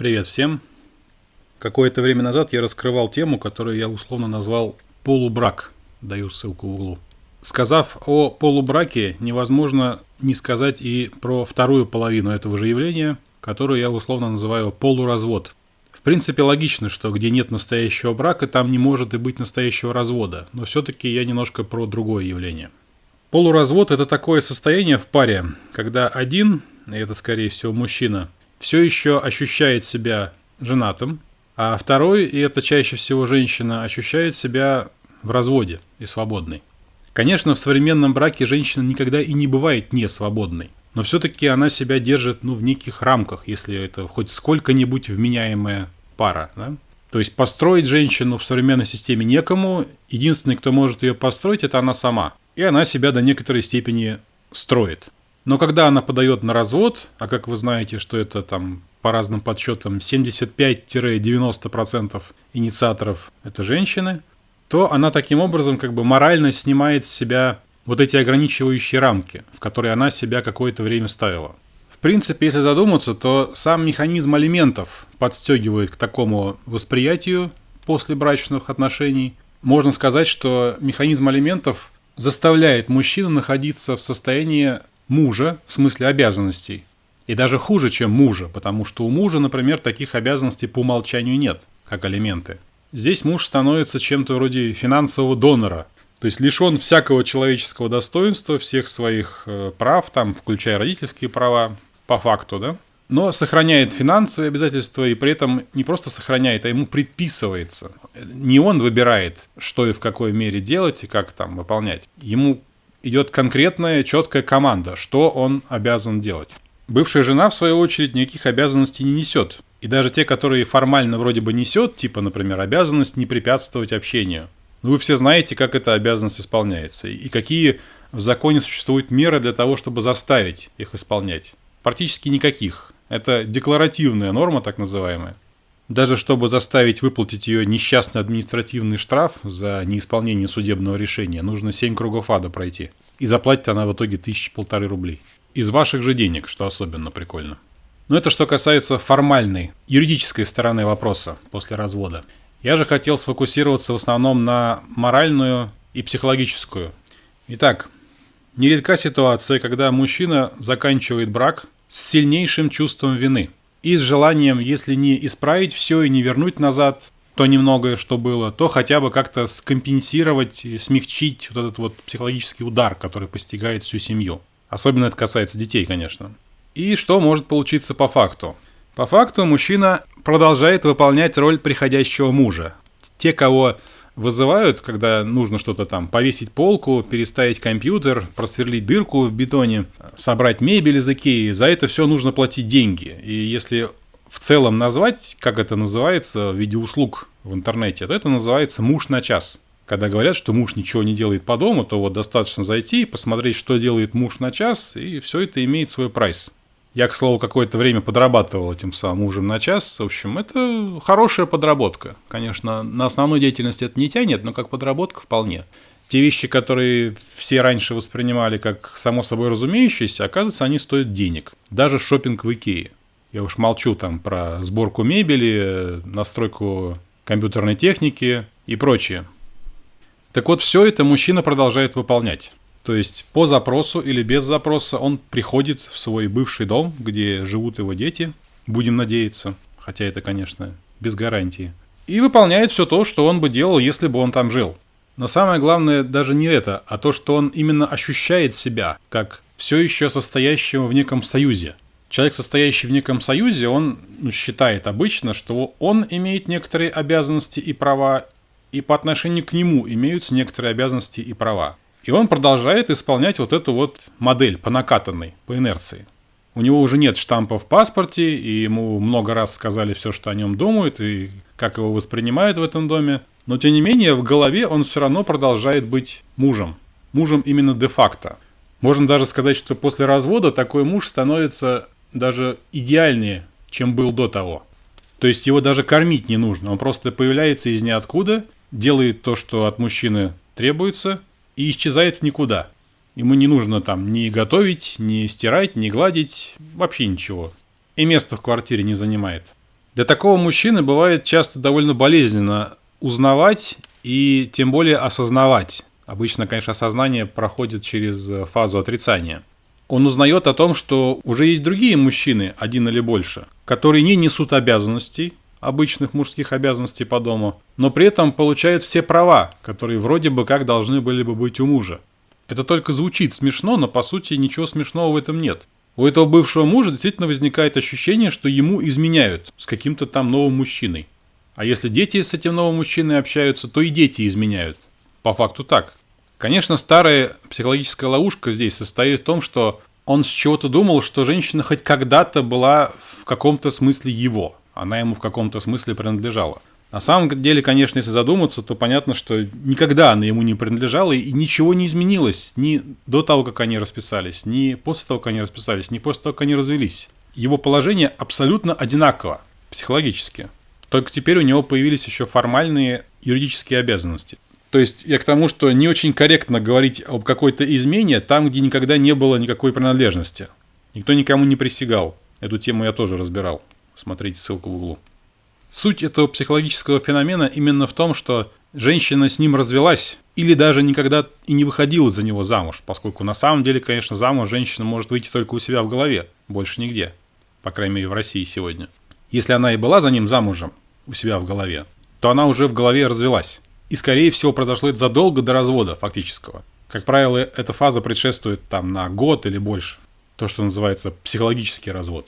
Привет всем. Какое-то время назад я раскрывал тему, которую я условно назвал «полубрак». Даю ссылку в углу. Сказав о полубраке, невозможно не сказать и про вторую половину этого же явления, которую я условно называю полуразвод. В принципе, логично, что где нет настоящего брака, там не может и быть настоящего развода, но все-таки я немножко про другое явление. Полуразвод – это такое состояние в паре, когда один, и это скорее всего мужчина, все еще ощущает себя женатым, а второй, и это чаще всего женщина, ощущает себя в разводе и свободной. Конечно, в современном браке женщина никогда и не бывает не свободной, но все-таки она себя держит ну, в неких рамках, если это хоть сколько-нибудь вменяемая пара. Да? То есть построить женщину в современной системе некому, единственный, кто может ее построить, это она сама. И она себя до некоторой степени строит. Но когда она подает на развод, а как вы знаете, что это там по разным подсчетам 75-90% инициаторов это женщины, то она таким образом как бы морально снимает с себя вот эти ограничивающие рамки, в которые она себя какое-то время ставила. В принципе, если задуматься, то сам механизм алиментов подстегивает к такому восприятию после брачных отношений. Можно сказать, что механизм алиментов заставляет мужчину находиться в состоянии мужа, в смысле обязанностей. И даже хуже, чем мужа, потому что у мужа, например, таких обязанностей по умолчанию нет, как алименты. Здесь муж становится чем-то вроде финансового донора, то есть лишен всякого человеческого достоинства, всех своих э, прав, там, включая родительские права, по факту, да, но сохраняет финансовые обязательства и при этом не просто сохраняет, а ему предписывается. Не он выбирает, что и в какой мере делать и как там выполнять. Ему идет конкретная, четкая команда, что он обязан делать. Бывшая жена, в свою очередь, никаких обязанностей не несет. И даже те, которые формально вроде бы несет, типа, например, обязанность не препятствовать общению. Ну, вы все знаете, как эта обязанность исполняется, и какие в законе существуют меры для того, чтобы заставить их исполнять. Практически никаких. Это декларативная норма, так называемая. Даже чтобы заставить выплатить ее несчастный административный штраф за неисполнение судебного решения, нужно 7 кругов ада пройти. И заплатит она в итоге тысячи полторы рублей. Из ваших же денег, что особенно прикольно. Но это что касается формальной, юридической стороны вопроса после развода. Я же хотел сфокусироваться в основном на моральную и психологическую. Итак, нередка ситуация, когда мужчина заканчивает брак с сильнейшим чувством вины – и с желанием, если не исправить все и не вернуть назад то немногое, что было, то хотя бы как-то скомпенсировать, смягчить вот этот вот психологический удар, который постигает всю семью. Особенно это касается детей, конечно. И что может получиться по факту? По факту мужчина продолжает выполнять роль приходящего мужа. Те, кого вызывают, когда нужно что-то там повесить полку, переставить компьютер, просверлить дырку в бетоне, собрать мебель из Икеи, за это все нужно платить деньги. И если в целом назвать, как это называется в виде услуг в интернете, то это называется муж на час. Когда говорят, что муж ничего не делает по дому, то вот достаточно зайти, посмотреть, что делает муж на час, и все это имеет свой прайс. Я, к слову, какое-то время подрабатывал этим самым мужем на час. В общем, это хорошая подработка. Конечно, на основную деятельность это не тянет, но как подработка вполне. Те вещи, которые все раньше воспринимали как само собой разумеющиеся, оказывается, они стоят денег. Даже шопинг в Икее. Я уж молчу там про сборку мебели, настройку компьютерной техники и прочее. Так вот, все это мужчина продолжает выполнять. То есть по запросу или без запроса он приходит в свой бывший дом, где живут его дети, будем надеяться, хотя это, конечно, без гарантии, и выполняет все то, что он бы делал, если бы он там жил. Но самое главное даже не это, а то, что он именно ощущает себя как все еще состоящего в неком союзе. Человек, состоящий в неком союзе, он ну, считает обычно, что он имеет некоторые обязанности и права, и по отношению к нему имеются некоторые обязанности и права. И он продолжает исполнять вот эту вот модель по накатанной, по инерции. У него уже нет штампа в паспорте, и ему много раз сказали все, что о нем думают, и как его воспринимают в этом доме. Но тем не менее, в голове он все равно продолжает быть мужем. Мужем именно де-факто. Можно даже сказать, что после развода такой муж становится даже идеальнее, чем был до того. То есть его даже кормить не нужно. Он просто появляется из ниоткуда, делает то, что от мужчины требуется, и исчезает в никуда. Ему не нужно там ни готовить, ни стирать, ни гладить, вообще ничего. И место в квартире не занимает. Для такого мужчины бывает часто довольно болезненно узнавать и тем более осознавать. Обычно, конечно, осознание проходит через фазу отрицания. Он узнает о том, что уже есть другие мужчины, один или больше, которые не несут обязанностей, обычных мужских обязанностей по дому, но при этом получают все права, которые вроде бы как должны были бы быть у мужа. Это только звучит смешно, но по сути ничего смешного в этом нет. У этого бывшего мужа действительно возникает ощущение, что ему изменяют с каким-то там новым мужчиной. А если дети с этим новым мужчиной общаются, то и дети изменяют. По факту так. Конечно, старая психологическая ловушка здесь состоит в том, что он с чего-то думал, что женщина хоть когда-то была в каком-то смысле его. Она ему в каком-то смысле принадлежала. На самом деле, конечно, если задуматься, то понятно, что никогда она ему не принадлежала, и ничего не изменилось ни до того, как они расписались, ни после того, как они расписались, ни после того, как они развелись. Его положение абсолютно одинаково, психологически. Только теперь у него появились еще формальные юридические обязанности. То есть я к тому, что не очень корректно говорить об какой-то измене там, где никогда не было никакой принадлежности. Никто никому не присягал. Эту тему я тоже разбирал. Смотрите ссылку в углу. Суть этого психологического феномена именно в том, что женщина с ним развелась или даже никогда и не выходила за него замуж, поскольку на самом деле, конечно, замуж женщина может выйти только у себя в голове, больше нигде, по крайней мере в России сегодня. Если она и была за ним замужем у себя в голове, то она уже в голове развелась. И, скорее всего, произошло это задолго до развода фактического. Как правило, эта фаза предшествует там на год или больше. То, что называется психологический развод.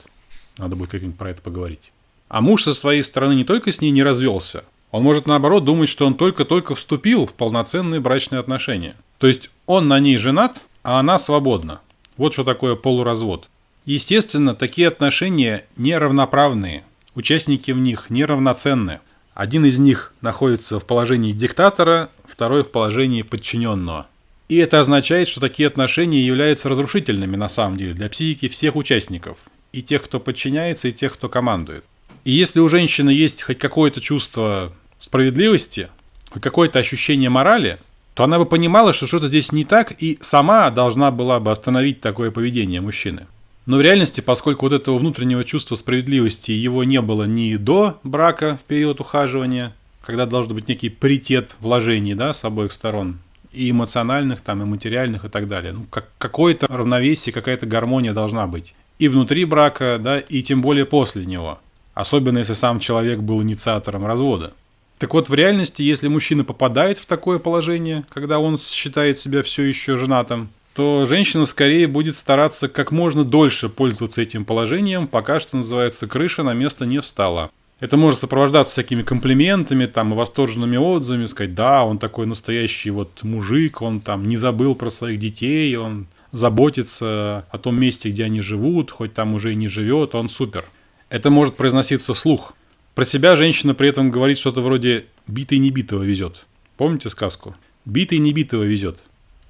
Надо будет как-нибудь про это поговорить. А муж со своей стороны не только с ней не развелся, он может наоборот думать, что он только-только вступил в полноценные брачные отношения. То есть он на ней женат, а она свободна. Вот что такое полуразвод. Естественно, такие отношения неравноправные. Участники в них неравноценны. Один из них находится в положении диктатора, второй в положении подчиненного. И это означает, что такие отношения являются разрушительными на самом деле для психики всех участников. И тех, кто подчиняется, и тех, кто командует. И если у женщины есть хоть какое-то чувство справедливости, хоть какое-то ощущение морали, то она бы понимала, что что-то здесь не так, и сама должна была бы остановить такое поведение мужчины. Но в реальности, поскольку вот этого внутреннего чувства справедливости его не было ни до брака в период ухаживания, когда должен быть некий паритет вложений да, с обоих сторон, и эмоциональных, там, и материальных, и так далее. Ну, как, какое-то равновесие, какая-то гармония должна быть. И внутри брака, да, и тем более после него. Особенно если сам человек был инициатором развода. Так вот, в реальности, если мужчина попадает в такое положение, когда он считает себя все еще женатым, то женщина скорее будет стараться как можно дольше пользоваться этим положением, пока, что называется, крыша на место не встала. Это может сопровождаться всякими комплиментами там, и восторженными отзывами, сказать, да, он такой настоящий вот мужик, он там не забыл про своих детей, он заботится о том месте, где они живут, хоть там уже и не живет, он супер. Это может произноситься вслух. Про себя женщина при этом говорит что-то вроде «битый не битого везет». Помните сказку? «Битый не битого везет».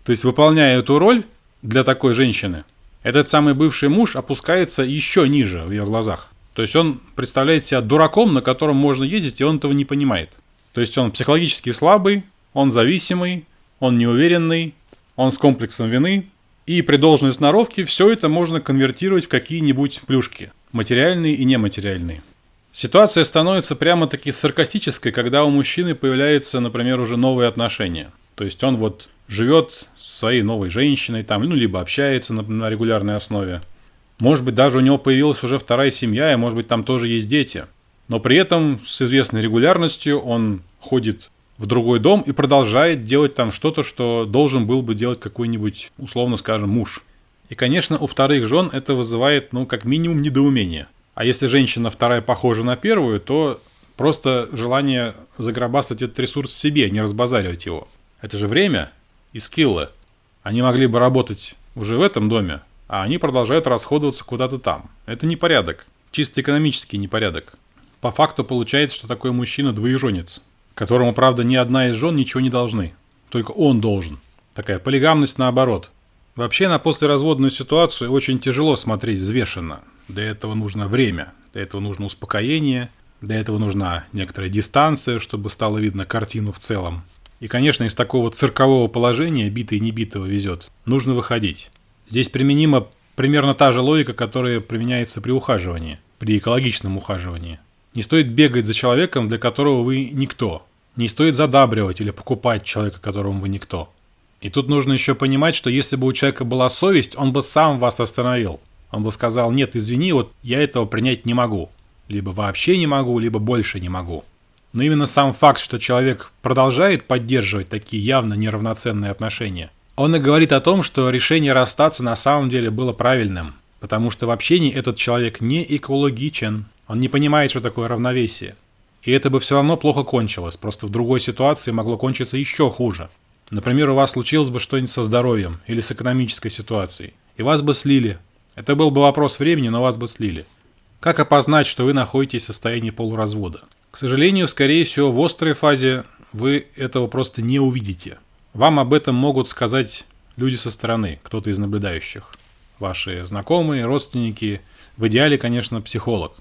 То есть, выполняя эту роль для такой женщины, этот самый бывший муж опускается еще ниже в ее глазах. То есть он представляет себя дураком, на котором можно ездить, и он этого не понимает. То есть он психологически слабый, он зависимый, он неуверенный, он с комплексом вины. И при должной сноровке все это можно конвертировать в какие-нибудь плюшки – материальные и нематериальные. Ситуация становится прямо-таки саркастической, когда у мужчины появляются, например, уже новые отношения. То есть он вот живет со своей новой женщиной, там, ну, либо общается на, на регулярной основе. Может быть, даже у него появилась уже вторая семья, и, может быть, там тоже есть дети. Но при этом с известной регулярностью он ходит в другой дом и продолжает делать там что-то, что должен был бы делать какой-нибудь, условно скажем, муж. И, конечно, у вторых жен это вызывает, ну, как минимум, недоумение. А если женщина вторая похожа на первую, то просто желание загробастать этот ресурс себе, не разбазаривать его. Это же время и скиллы. Они могли бы работать уже в этом доме, а они продолжают расходоваться куда-то там. Это непорядок. Чисто экономический непорядок. По факту получается, что такой мужчина двоеженец, которому, правда, ни одна из жен ничего не должны. Только он должен. Такая полигамность наоборот – Вообще на послеразводную ситуацию очень тяжело смотреть взвешенно. Для этого нужно время, для этого нужно успокоение, для этого нужна некоторая дистанция, чтобы стало видно картину в целом. И, конечно, из такого циркового положения, битый и небитого везет, нужно выходить. Здесь применима примерно та же логика, которая применяется при ухаживании, при экологичном ухаживании. Не стоит бегать за человеком, для которого вы никто. Не стоит задабривать или покупать человека, которому вы никто. И тут нужно еще понимать, что если бы у человека была совесть, он бы сам вас остановил. Он бы сказал, нет, извини, вот я этого принять не могу. Либо вообще не могу, либо больше не могу. Но именно сам факт, что человек продолжает поддерживать такие явно неравноценные отношения, он и говорит о том, что решение расстаться на самом деле было правильным. Потому что в общении этот человек не экологичен. Он не понимает, что такое равновесие. И это бы все равно плохо кончилось, просто в другой ситуации могло кончиться еще хуже. Например, у вас случилось бы что-нибудь со здоровьем или с экономической ситуацией, и вас бы слили. Это был бы вопрос времени, но вас бы слили. Как опознать, что вы находитесь в состоянии полуразвода? К сожалению, скорее всего, в острой фазе вы этого просто не увидите. Вам об этом могут сказать люди со стороны, кто-то из наблюдающих. Ваши знакомые, родственники, в идеале, конечно, психолог.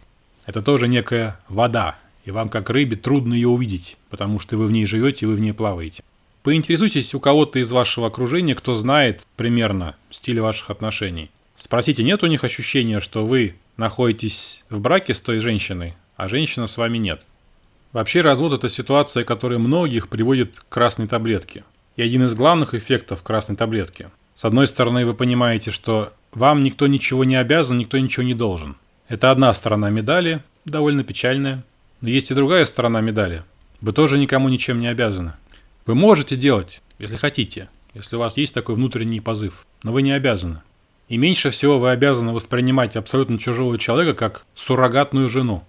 Это тоже некая вода, и вам, как рыбе, трудно ее увидеть, потому что вы в ней живете, вы в ней плаваете. Поинтересуйтесь у кого-то из вашего окружения, кто знает примерно стиль ваших отношений. Спросите, нет у них ощущения, что вы находитесь в браке с той женщиной, а женщина с вами нет. Вообще развод – это ситуация, которая многих приводит к красной таблетке. И один из главных эффектов красной таблетки. С одной стороны, вы понимаете, что вам никто ничего не обязан, никто ничего не должен. Это одна сторона медали, довольно печальная. Но есть и другая сторона медали. Вы тоже никому ничем не обязаны. Вы можете делать, если хотите, если у вас есть такой внутренний позыв, но вы не обязаны. И меньше всего вы обязаны воспринимать абсолютно чужого человека как суррогатную жену.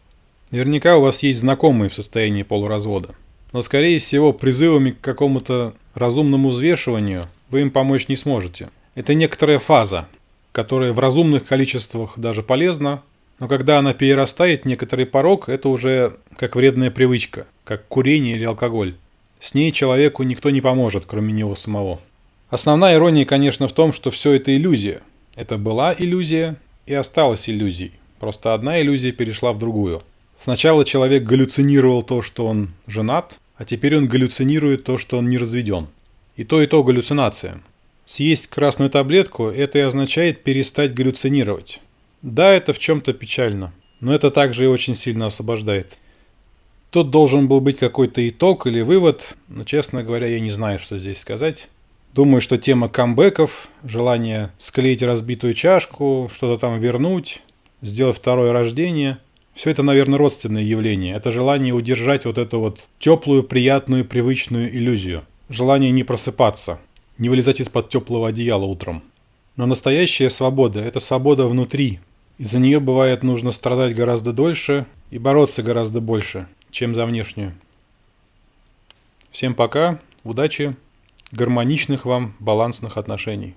Наверняка у вас есть знакомые в состоянии полуразвода. Но, скорее всего, призывами к какому-то разумному взвешиванию вы им помочь не сможете. Это некоторая фаза, которая в разумных количествах даже полезна, но когда она перерастает некоторый порог, это уже как вредная привычка, как курение или алкоголь. С ней человеку никто не поможет, кроме него самого. Основная ирония, конечно, в том, что все это иллюзия. Это была иллюзия и осталась иллюзией. Просто одна иллюзия перешла в другую. Сначала человек галлюцинировал то, что он женат, а теперь он галлюцинирует то, что он не разведен. И то, и то галлюцинация. Съесть красную таблетку – это и означает перестать галлюцинировать. Да, это в чем-то печально, но это также и очень сильно освобождает. Тут должен был быть какой-то итог или вывод, но, честно говоря, я не знаю, что здесь сказать. Думаю, что тема камбэков, желание склеить разбитую чашку, что-то там вернуть, сделать второе рождение – все это, наверное, родственные явления. Это желание удержать вот эту вот теплую, приятную, привычную иллюзию. Желание не просыпаться, не вылезать из-под теплого одеяла утром. Но настоящая свобода – это свобода внутри. И за нее бывает нужно страдать гораздо дольше и бороться гораздо больше – чем за внешнюю. Всем пока, удачи, гармоничных вам балансных отношений.